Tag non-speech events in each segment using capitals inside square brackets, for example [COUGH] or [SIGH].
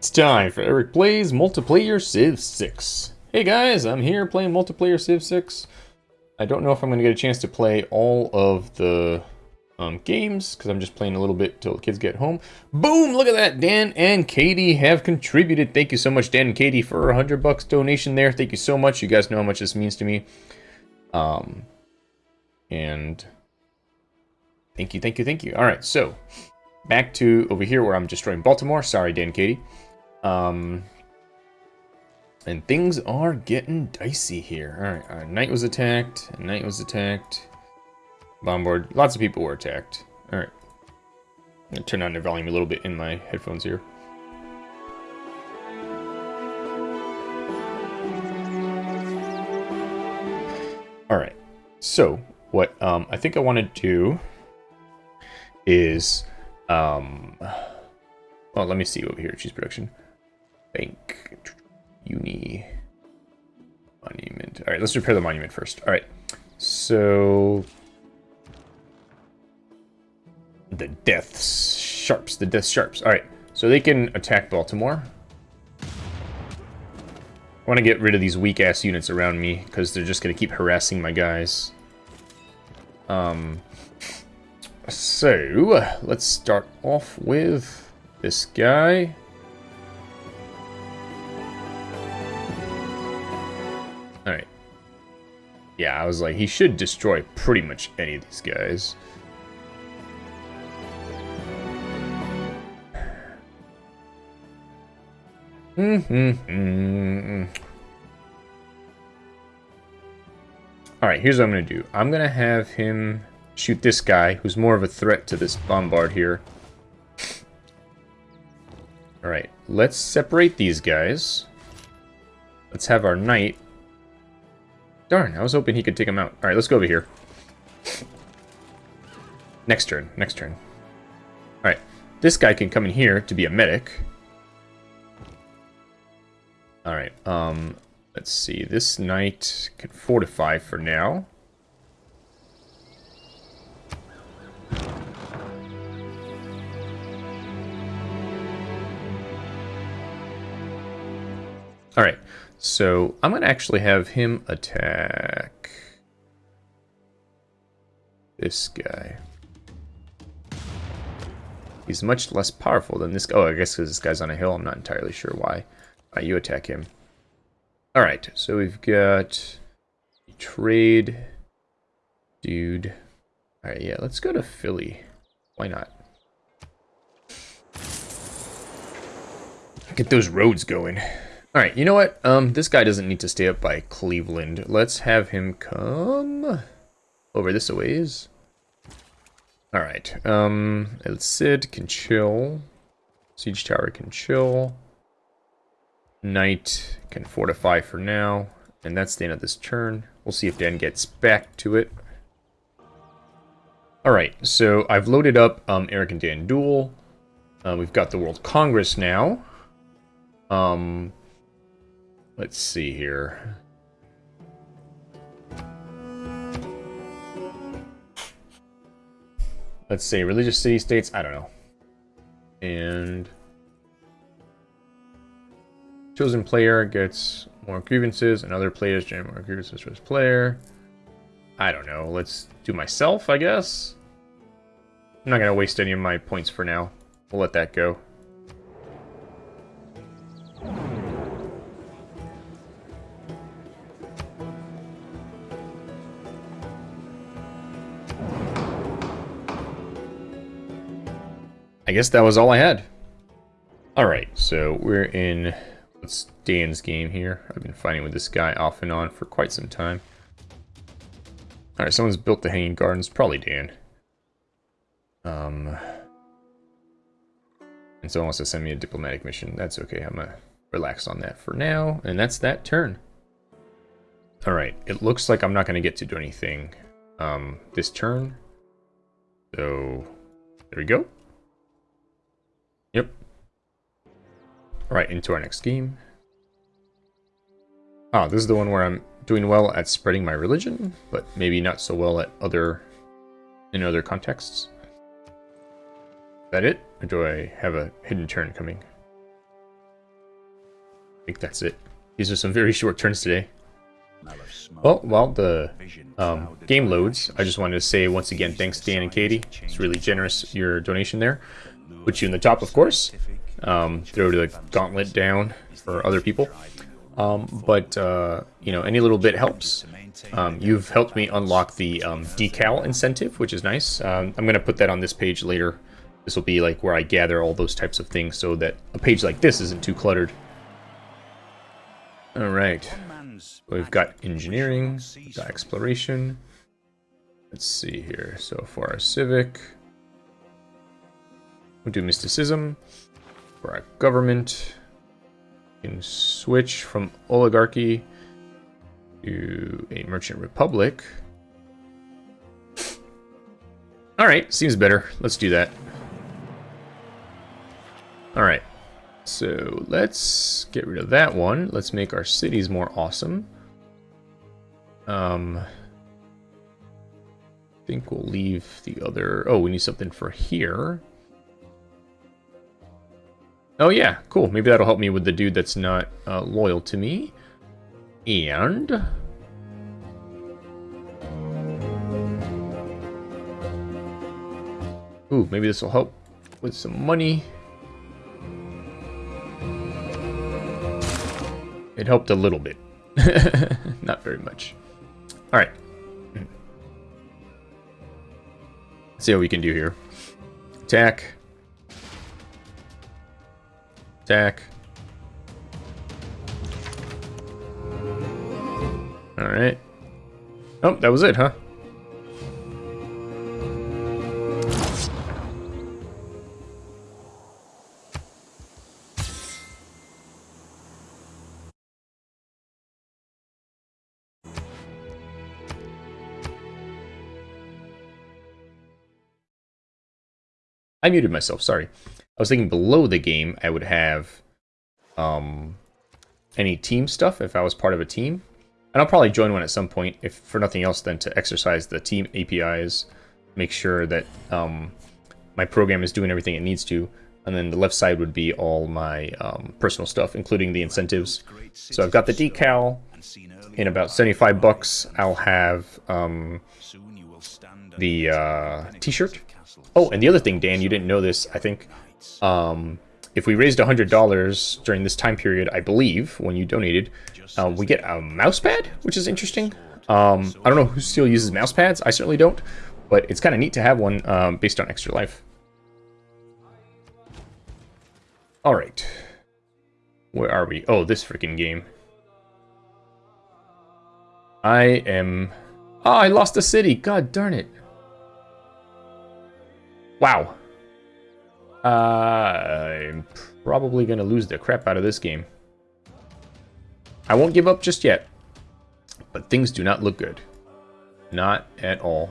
It's time for Eric Plays Multiplayer Civ 6. Hey guys, I'm here playing Multiplayer Civ 6. I don't know if I'm going to get a chance to play all of the um, games, because I'm just playing a little bit till the kids get home. Boom! Look at that! Dan and Katie have contributed. Thank you so much, Dan and Katie, for a 100 bucks donation there. Thank you so much. You guys know how much this means to me. Um, and thank you, thank you, thank you. All right, so back to over here where I'm destroying Baltimore. Sorry, Dan Katie. Um, and things are getting dicey here. All right, knight was attacked. Knight was attacked. Bombard. Lots of people were attacked. All right. I'm gonna turn down the volume a little bit in my headphones here. All right. So what um, I think I want to do is, um, well, let me see over here. Cheese production. Bank. Uni. Monument. All right, let's repair the monument first. All right. So... The Death Sharps. The Death Sharps. All right. So they can attack Baltimore. I want to get rid of these weak-ass units around me, because they're just going to keep harassing my guys. Um, so, let's start off with this guy. Yeah, I was like, he should destroy pretty much any of these guys. Mm-hmm. Alright, here's what I'm going to do. I'm going to have him shoot this guy, who's more of a threat to this bombard here. Alright, let's separate these guys. Let's have our knight Darn, I was hoping he could take him out. Alright, let's go over here. Next turn, next turn. Alright, this guy can come in here to be a medic. Alright, um, let's see. This knight can fortify for now. Alright, so I'm going to actually have him attack this guy. He's much less powerful than this guy. Oh, I guess because this guy's on a hill. I'm not entirely sure why. Alright, you attack him. Alright, so we've got trade dude. Alright, yeah, let's go to Philly. Why not? Get those roads going. Alright, you know what? Um, this guy doesn't need to stay up by Cleveland. Let's have him come over this a ways. Alright, um, El Cid can chill. Siege Tower can chill. Knight can fortify for now. And that's the end of this turn. We'll see if Dan gets back to it. Alright, so I've loaded up um, Eric and Dan Duel. Uh, we've got the World Congress now. Um, Let's see here. Let's see, religious city-states, I don't know. And... Chosen player gets more grievances, and other players generate more grievances for this player. I don't know, let's do myself, I guess? I'm not going to waste any of my points for now. We'll let that go. I guess that was all I had. Alright, so we're in what's Dan's game here. I've been fighting with this guy off and on for quite some time. Alright, someone's built the Hanging Gardens. Probably Dan. Um, and someone wants to send me a diplomatic mission. That's okay. I'm gonna relax on that for now. And that's that turn. Alright, it looks like I'm not going to get to do anything um, this turn. So, there we go. Yep. Alright, into our next game. Ah, this is the one where I'm doing well at spreading my religion, but maybe not so well at other in other contexts. Is that it? Or do I have a hidden turn coming? I think that's it. These are some very [LAUGHS] short turns today. Well, while the um, game loads, I just wanted to say once again, thanks Dan and Katie. It's really generous, your donation there. Put you in the top, of course. Um, throw the gauntlet down for other people. Um, but, uh, you know, any little bit helps. Um, you've helped me unlock the um, decal incentive, which is nice. Um, I'm going to put that on this page later. This will be like where I gather all those types of things so that a page like this isn't too cluttered. All right. We've got engineering, we've got exploration. Let's see here. So for our civic, we'll do mysticism. For our government, we can switch from oligarchy to a merchant republic. All right, seems better. Let's do that. All right. So let's get rid of that one. Let's make our cities more awesome. Um, I think we'll leave the other... Oh, we need something for here. Oh yeah, cool. Maybe that'll help me with the dude that's not uh, loyal to me. And... Ooh, maybe this will help with some money. It helped a little bit. [LAUGHS] Not very much. Alright. Let's see what we can do here. Attack. Attack. Alright. Oh, that was it, huh? I muted myself, sorry. I was thinking below the game I would have um, any team stuff if I was part of a team. And I'll probably join one at some point, if for nothing else than to exercise the team APIs, make sure that um, my program is doing everything it needs to. And then the left side would be all my um, personal stuff, including the incentives. So I've got the decal. In about 75 bucks, I'll have um, the uh, t-shirt Oh, and the other thing, Dan, you didn't know this, I think. Um, if we raised $100 during this time period, I believe, when you donated, uh, we get a mouse pad, which is interesting. Um, I don't know who still uses mouse pads. I certainly don't. But it's kind of neat to have one um, based on Extra Life. All right. Where are we? Oh, this freaking game. I am... Oh, I lost a city. God darn it. Wow. Uh, I'm probably going to lose the crap out of this game. I won't give up just yet. But things do not look good. Not at all.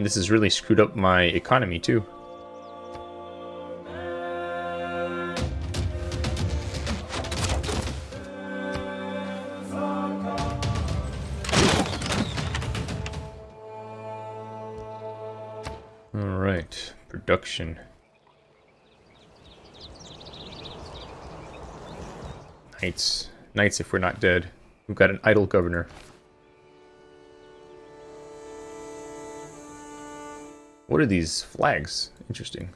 And this has really screwed up my economy too. Alright, production. Knights. Knights if we're not dead. We've got an idle governor. What are these flags? Interesting.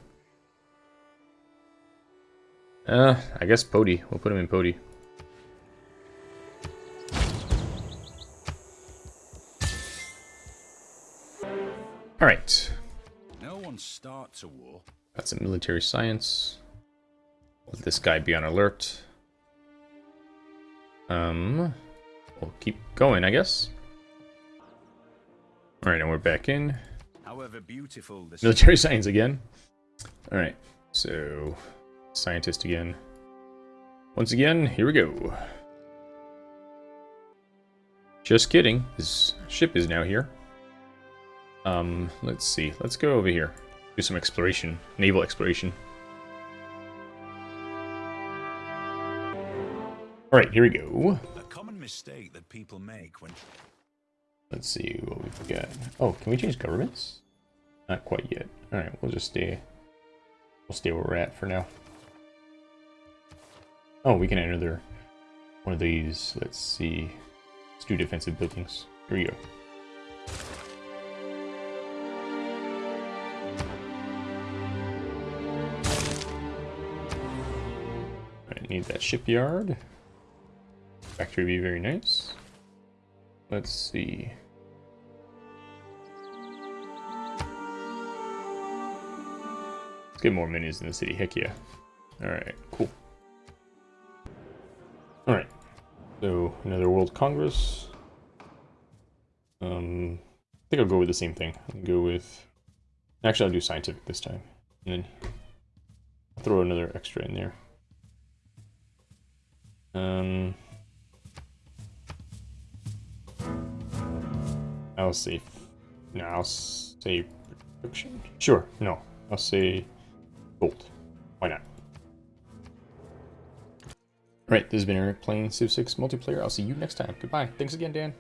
Uh, I guess Pody. We'll put him in Pody. Alright. No one starts a war. Got some military science. Let this guy be on alert. Um, we'll keep going, I guess. Alright, and we're back in. However beautiful Military science again. Alright, so scientist again. Once again, here we go. Just kidding. His ship is now here. Um, let's see. Let's go over here. do some exploration, naval exploration. All right, here we go. A common mistake that people make when Let's see what we've got. Oh, can we change governments? Not quite yet. All right, we'll just stay. We'll stay where we're at for now. Oh, we can enter their one of these. Let's see. Let's do defensive buildings. Here we go. Need that shipyard. Factory would be very nice. Let's see. Get more minis in the city. Heck yeah. Alright, cool. Alright. So, another World Congress. Um, I think I'll go with the same thing. I'll go with... Actually, I'll do scientific this time. And then throw another extra in there. Um... I'll say... No, I'll say production? Sure, no. I'll say gold. Why not? Alright, this has been Eric playing Civ 6 multiplayer. I'll see you next time. Goodbye. Thanks again, Dan.